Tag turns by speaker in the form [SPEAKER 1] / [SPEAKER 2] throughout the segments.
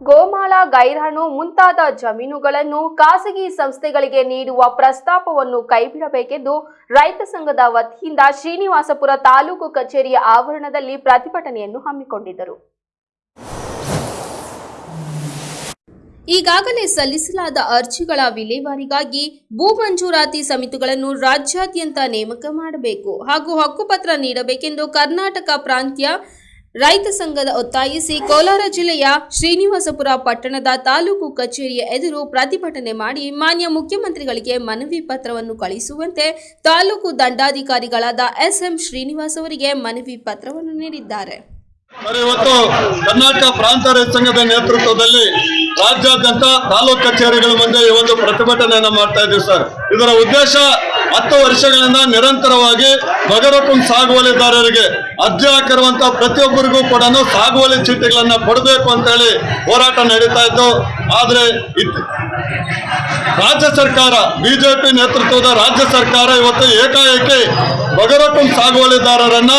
[SPEAKER 1] ಗೋಮಾಳ, ಗೈರಾಣು ಮುಂತಾದ ಜಮೀನುಗಳನ್ನು ಖಾಸಗಿ ಸಂಸ್ಥೆಗಳಿಗೆ ನೀಡುವ ಪ್ರಸ್ತಾಪವನ್ನು ಕೈಬಿಡಬೇಕೆಂದು ರೈತ ಸಂಘದ ವತಿಯಿಂದ ಶ್ರೀನಿವಾಸಪುರ ತಾಲೂಕು ಕಚೇರಿಯ ಆವರಣದಲ್ಲಿ ಪ್ರತಿಭಟನೆಯನ್ನು ಹಮ್ಮಿಕೊಂಡಿದ್ದರು. ಈಗಾಗಲೇ ಸಲ್ಲಿಸಲಾದ ಅರ್ಜಿಗಳ ವಿಲೇವಾರಿಗಾಗಿ ಭೂ ಮಂಜೂರಾತಿ ಸಮಿತಿಗಳನ್ನು ರಾಜ್ಯಾದ್ಯಂತ ನೇಮಕ ಮಾಡಬೇಕು ಹಾಗೂ ಹಕ್ಕುಪತ್ರ ನೀಡಬೇಕೆಂದು ಕರ್ನಾಟಕ ಪ್ರಾಂತ್ಯ ರೈತ ಸಂಘದ ಒತ್ತಾಯಿಸಿ ಕೋಲಾರ ಜಿಲ್ಲೆಯ ಶ್ರೀನಿವಾಸಪುರ ಪಟ್ಟಣದ ತಾಲೂಕು ಕಚೇರಿಯ ಎದುರು ಪ್ರತಿಭಟನೆ ಮಾಡಿ ಮಾನ್ಯ ಮುಖ್ಯಮಂತ್ರಿಗಳಿಗೆ ಮನವಿ ಪತ್ರವನ್ನು ಕಳಿಸುವಂತೆ ತಾಲೂಕು ದಂಡಾಧಿಕಾರಿಗಳಾದ ಎಸ್ಎಂ ಶ್ರೀನಿವಾಸ್ ಅವರಿಗೆ ಮನವಿ ಪತ್ರವನ್ನು ನೀಡಿದ್ದಾರೆ.
[SPEAKER 2] ಇವತ್ತು ಕರ್ನಾಟಕ ಪ್ರಾಂತ ರೈತ ಸಂಘದ ನೇತೃತ್ವದಲ್ಲಿ ರಾಜ್ಯಾದ್ಯಂತ ತಾಲೂಕು ಕಚೇರಿಗಳ ಮುಂದೆ ಈ ಒಂದು ಪ್ರತಿಭಟನೆಯನ್ನ ಮಾಡ್ತಾ ಇದ್ದೀವಿ ಸರ್. ಇದರ ಉದ್ದೇಶ ಹತ್ತು ವರ್ಷಗಳಿಂದ ನಿರಂತರವಾಗಿ ಬಗರಕುಂ ಸಾಗುವಳಿದಾರರಿಗೆ ಅರ್ಜಿ ಹಾಕಿರುವಂತ ಪ್ರತಿಯೊಬ್ಬರಿಗೂ ಕೂಡ ಸಾಗುವಳಿ ಚೀಟಿಗಳನ್ನ ಕೊಡಬೇಕು ಅಂತ ಹೇಳಿ ಹೋರಾಟ ನಡೀತಾ ಇತ್ತು ಆದ್ರೆ ರಾಜ್ಯ ಸರ್ಕಾರ, ಬಿಜೆಪಿ ನೇತೃತ್ವದ ರಾಜ್ಯ ಸರ್ಕಾರ ಇವತ್ತು ಏಕಾಏಕಿ ಬಗರಕುಂ ಸಾಗುವಳಿದಾರರನ್ನ,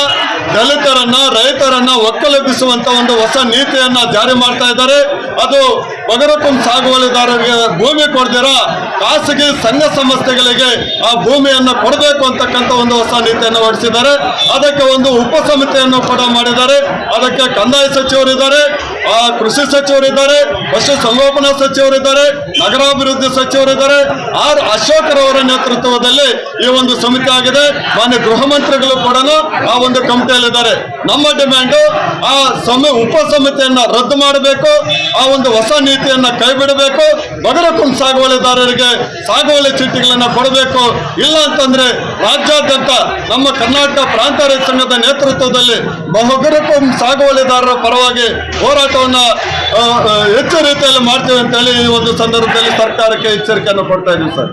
[SPEAKER 2] ದಲಿತರನ್ನ, ರೈತರನ್ನ ಒಕ್ಕಲೆಬ್ಬಿಸುವಂತ ಒಂದು ಹೊಸ ನೀತಿಯನ್ನ ಜಾರಿ ಮಾಡ್ತಾ ಇದ್ದಾರೆ. ಅದು ಬಗರಕುಂ ಸಾಗುವಳಿದಾರರಿಗೆ ಭೂಮಿ ಕೊಡ್ತೀರಾ? ಖಾಸಗಿ ಸಂಘ ಸಂಸ್ಥೆಗಳಿಗೆ ಆ ಭೂಮಿಯನ್ನು ಕೊಡಬೇಕು ಅಂತಕ್ಕಂಥ ಒಂದು ಹೊಸ ನೀತಿಯನ್ನು ಹೊರಡಿಸಿದ್ದಾರೆ. ಅದಕ್ಕೆ ಒಂದು ಉಪ ಸಮಿತಿಯನ್ನು ಕೂಡ ಮಾಡಿದ್ದಾರೆ. ಅದಕ್ಕೆ ಕಂದಾಯ ಸಚಿವರಿದ್ದಾರೆ, ಆ ಕೃಷಿ ಸಚಿವರಿದ್ದಾರೆ, ಪಶು ಸಂಗೋಪನಾ ಸಚಿವರಿದ್ದಾರೆ, ನಗರಾಭಿವೃದ್ಧಿ ಸಚಿವರಿದ್ದಾರೆ. ಆರ್ ಅಶೋಕರವರ ನೇತೃತ್ವದಲ್ಲಿ ಈ ಒಂದು ಸಮಿತಿ ಆಗಿದೆ. ಮಾನ್ಯ ಗೃಹ ಮಂತ್ರಿಗಳು ಕೂಡ ಆ ಒಂದು ಕಮಿಟಿಯಲ್ಲಿದ್ದಾರೆ. ನಮ್ಮ ಡಿಮ್ಯಾಂಡು ಆ ಸಮ ಉಪ ಸಮಿತಿಯನ್ನ ರದ್ದು ಮಾಡಬೇಕು. ಆ ಒಂದು ಹೊಸ ನೀತಿಯನ್ನ ಕೈ ಬಿಡಬೇಕು ಬಗರಕುಂ ಸಾಗುವಳಿದಾರರಿಗೆ ಸಾಗುವಳಿ ಚೀಟಿಗಳನ್ನ ಕೊಡಬೇಕು. ಇಲ್ಲ ಅಂತಂದ್ರೆ ರಾಜ್ಯಾದ್ಯಂತ ನಮ್ಮ ಕರ್ನಾಟಕ ಪ್ರಾಂತ ರೈತ ಸಂಘದ ನೇತೃತ್ವದಲ್ಲಿ ಬಹುಗರಕುಂ ಸಾಗುವಳಿದಾರರ ಪರವಾಗಿ ಹೋರಾಟವನ್ನ ಹೆಚ್ಚು ರೀತಿಯಲ್ಲಿ ಮಾಡ್ತೇವೆ ಅಂತ ಹೇಳಿ ಈ ಒಂದು ಸಂದರ್ಭದಲ್ಲಿ ಸರ್ಕಾರಕ್ಕೆ ಎಚ್ಚರಿಕೆಯನ್ನು ಕೊಡ್ತಾ ಇದ್ದೀವಿ ಸರ್.